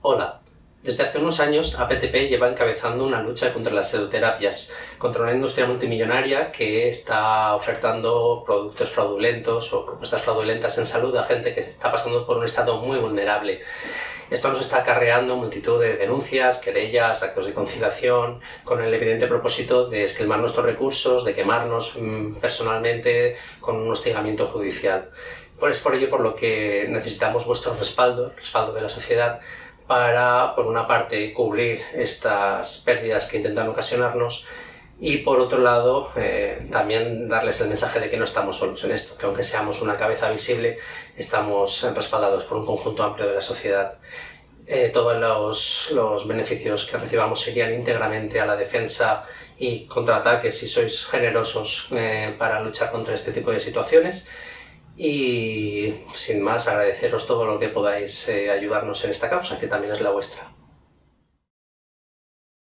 Hola. Desde hace unos años, APTP lleva encabezando una lucha contra las pseudoterapias, contra una industria multimillonaria que está ofertando productos fraudulentos o propuestas fraudulentas en salud a gente que está pasando por un estado muy vulnerable. Esto nos está acarreando multitud de denuncias, querellas, actos de conciliación, con el evidente propósito de esquilmar nuestros recursos, de quemarnos mm, personalmente con un hostigamiento judicial. Pues es por ello por lo que necesitamos vuestro respaldo, el respaldo de la sociedad, para, por una parte, cubrir estas pérdidas que intentan ocasionarnos y, por otro lado, eh, también darles el mensaje de que no estamos solos en esto, que aunque seamos una cabeza visible, estamos respaldados por un conjunto amplio de la sociedad. Eh, todos los, los, beneficios que recibamos serían íntegramente a la defensa y contraataques si sois generosos eh, para luchar contra este tipo de situaciones y sin más agradeceros todo lo que podáis eh, ayudarnos en esta causa, que también es la vuestra.